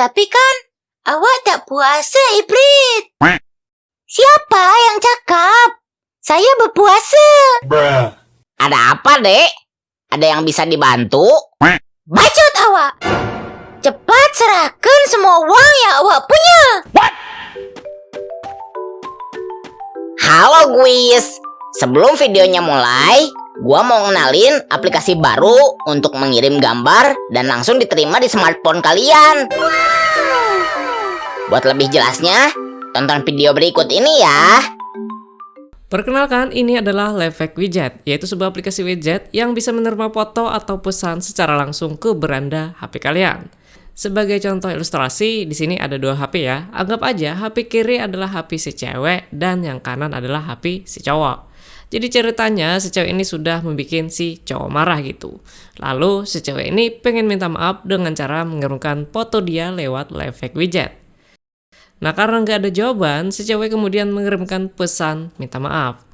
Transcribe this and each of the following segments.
Tapi kan awak tak puasa, Ibrit. Siapa yang cakap? Saya berpuasa. Ada apa, Dek? Ada yang bisa dibantu? Bacot awak. Cepat serahkan semua uang yang awak punya. Halo, Guis. Sebelum videonya mulai, gua mau ngenalin aplikasi baru untuk mengirim gambar dan langsung diterima di smartphone kalian. Buat lebih jelasnya, tonton video berikut ini ya. Perkenalkan, ini adalah Livehack Widget, yaitu sebuah aplikasi widget yang bisa menerima foto atau pesan secara langsung ke beranda HP kalian. Sebagai contoh ilustrasi, di sini ada dua HP ya. Anggap aja HP kiri adalah HP si cewek dan yang kanan adalah HP si cowok. Jadi ceritanya si cewek ini sudah membuat si cowok marah gitu. Lalu si cewek ini pengen minta maaf dengan cara mengirimkan foto dia lewat Livehack Widget. Nah karena nggak ada jawaban, si cewek kemudian mengirimkan pesan minta maaf.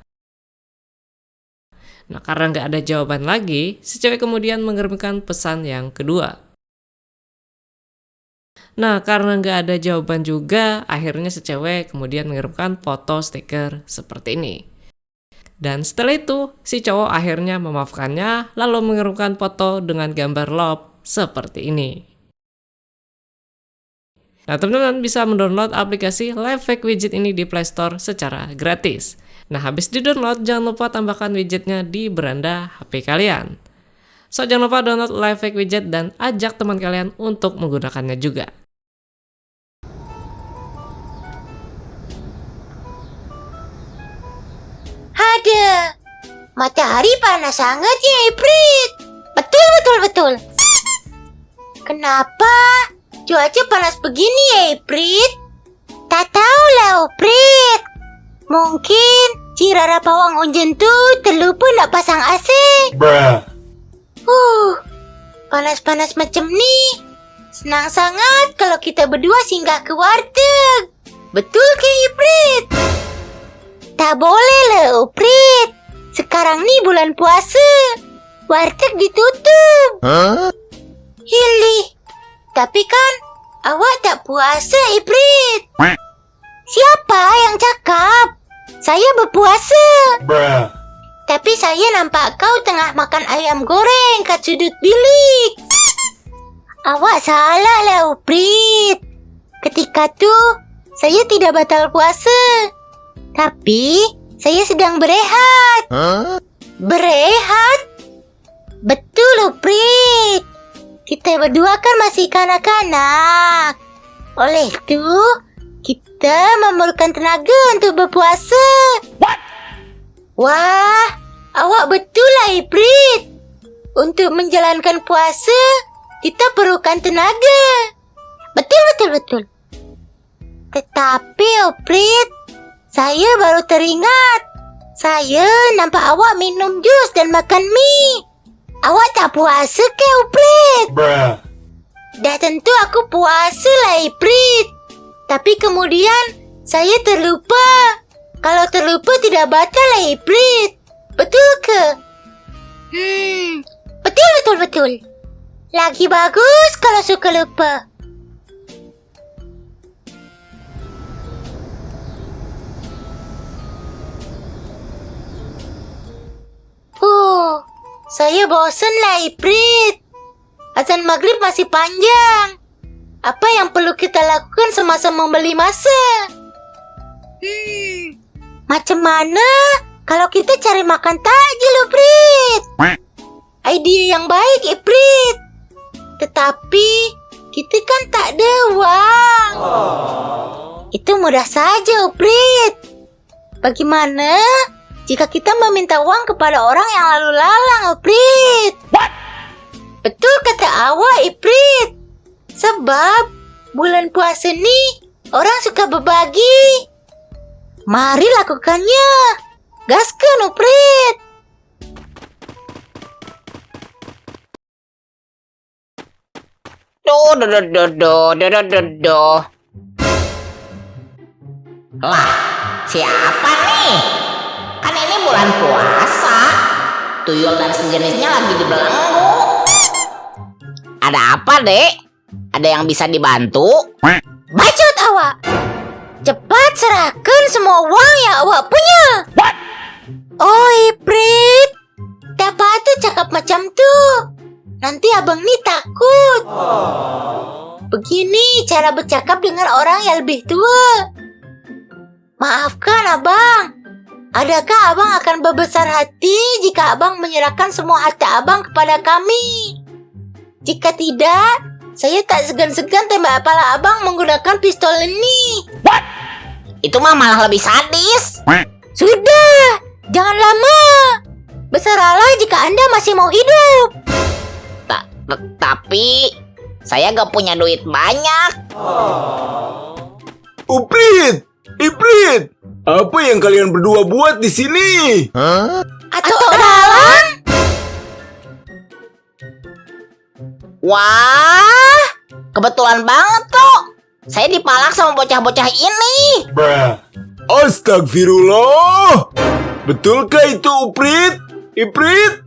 Nah karena nggak ada jawaban lagi, si cewek kemudian mengirimkan pesan yang kedua. Nah karena nggak ada jawaban juga, akhirnya si cewek kemudian mengirimkan foto stiker seperti ini. Dan setelah itu, si cowok akhirnya memaafkannya lalu mengirimkan foto dengan gambar love seperti ini. Nah, teman-teman bisa mendownload aplikasi Livehack Widget ini di Play Store secara gratis. Nah, habis di-download, jangan lupa tambahkan widgetnya di beranda HP kalian. So, jangan lupa download Livehack Widget dan ajak teman kalian untuk menggunakannya juga. Ada. Matahari panas sangat ya, Ibrit. Betul, betul, betul. Kenapa cuaca panas begini ya, Ibrit? Tak tahu lah, Ibrit. Mungkin si Rara Pawang Unjen tuh terlupa nak pasang AC. Uh, panas-panas macam ni. Senang sangat kalau kita berdua singgah ke warteg. Betul ke, Ibrit? Tak boleh lah, Uprit. Sekarang ni bulan puasa. Warteg ditutup. Hili. Tapi kan awak tak puasa, Ibrit. Siapa yang cakap? Saya berpuasa. Tapi saya nampak kau tengah makan ayam goreng kat sudut bilik. Awak salah lah, Uprit. Ketika tu, saya tidak batal puasa. Tapi saya sedang berehat. Berehat? Betul, Uprit. Kita berdua kan masih kanak-kanak. Oleh itu, kita memerlukan tenaga untuk berpuasa. Wah, awak betul lah, Uprit. Untuk menjalankan puasa, kita perlukan tenaga. Betul, betul, betul. Tetapi, Uprit, saya baru teringat. Saya nampak awak minum jus dan makan mie. Awak tak puasa ke, Uprit? Dah tentu aku puasa lah, Iprit. Tapi kemudian saya terlupa. Kalau terlupa tidak batal lah, Iprit. Betul ke? Hmm, betul, betul, betul. Lagi bagus kalau suka lupa. Saya bosan lah, Iprit. Azan maghrib masih panjang. Apa yang perlu kita lakukan semasa membeli masa? Hmm, macam mana kalau kita cari makan takjil, Iprit? Idea yang baik, Iprit. Tetapi kita kan tak ada uang. Itu mudah saja, Iprit. Bagaimana jika kita meminta uang kepada orang yang lalu lalang, Iprit. What? Betul kata awak, Iprit. Sebab bulan puasa ini orang suka berbagi. Mari lakukannya. Gaskan, Iprit. Do do do do do do do do. Wah, siapa nih? Kan ini bulan puasa. Tuyul dan sejenisnya lagi dibelenggu. Ada apa, Dek? Ada yang bisa dibantu? Bacot awak. Cepat serahkan semua uang yang awak punya. Oh, Iprit. Tak patut cakap macam tu. Nanti abang ni takut. Begini cara bercakap dengan orang yang lebih tua. Maafkan abang. Adakah abang akan berbesar hati jika abang menyerahkan semua harta abang kepada kami? Jika tidak, saya tak segan-segan tembak kepala abang menggunakan pistol ini. Itu mah malah lebih sadis. Sudah, jangan lama. Besaralah jika Anda masih mau hidup. Ta- ta- tapi saya gak punya duit banyak. Uprit! Iprit! Apa yang kalian berdua buat di sini? Atau dalam? Wah, kebetulan banget tuh. Saya dipalak sama bocah-bocah ini. Astagfirullah! Betulkah itu Uprit? Iprit?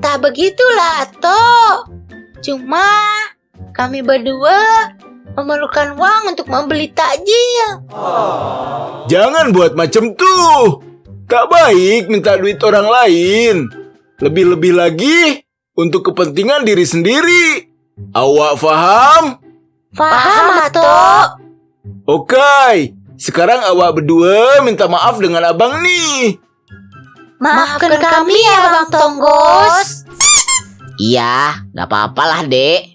Tak begitulah, Ato. Cuma kami berdua memerlukan uang untuk membeli takjil. Jangan buat macam tuh. Tak baik minta duit orang lain. Lebih-lebih lagi untuk kepentingan diri sendiri. Awak faham? Faham, Ato? Oke, sekarang awak berdua minta maaf dengan abang nih. Maafkan kami ya, Bang Tonggos. Iya, gak apa-apa lah, Dek.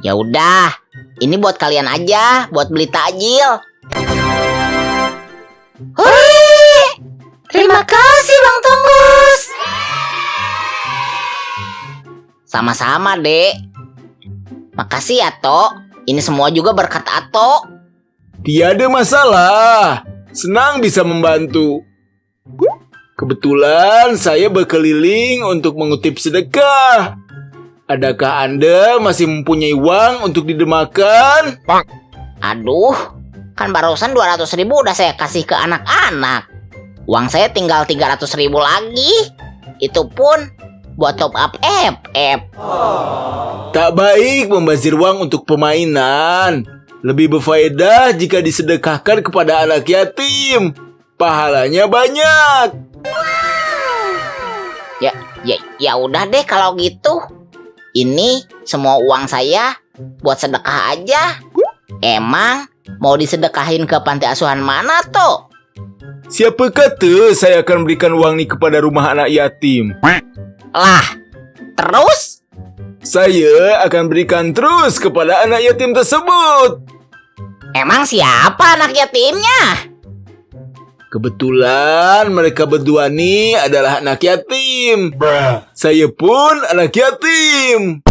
Ya udah, ini buat kalian aja, buat beli takjil. Hore! Terima kasih, Bang Tonggos. Sama-sama, Dek. Makasih ya, Tok. Ini semua juga berkat Ato. Tiada masalah. Senang bisa membantu. Kebetulan saya berkeliling untuk mengutip sedekah. Adakah Anda masih mempunyai uang untuk didemakan? Aduh, kan barusan 200 ribu udah saya kasih ke anak-anak. Uang saya tinggal 300 ribu lagi. Itu pun buat top up FF. Tak baik membazir uang untuk permainan. Lebih berfaedah jika disedekahkan kepada anak yatim. Pahalanya banyak. Ya, ya, ya udah deh kalau gitu. Ini semua uang saya buat sedekah aja. Emang mau disedekahin ke panti asuhan mana tuh? Siapa kata saya akan berikan uang ini kepada rumah anak yatim? Lah, terus? Saya akan berikan terus kepada anak yatim tersebut. Emang siapa anak yatimnya? Kebetulan mereka berdua nih adalah anak yatim. Saya pun anak yatim.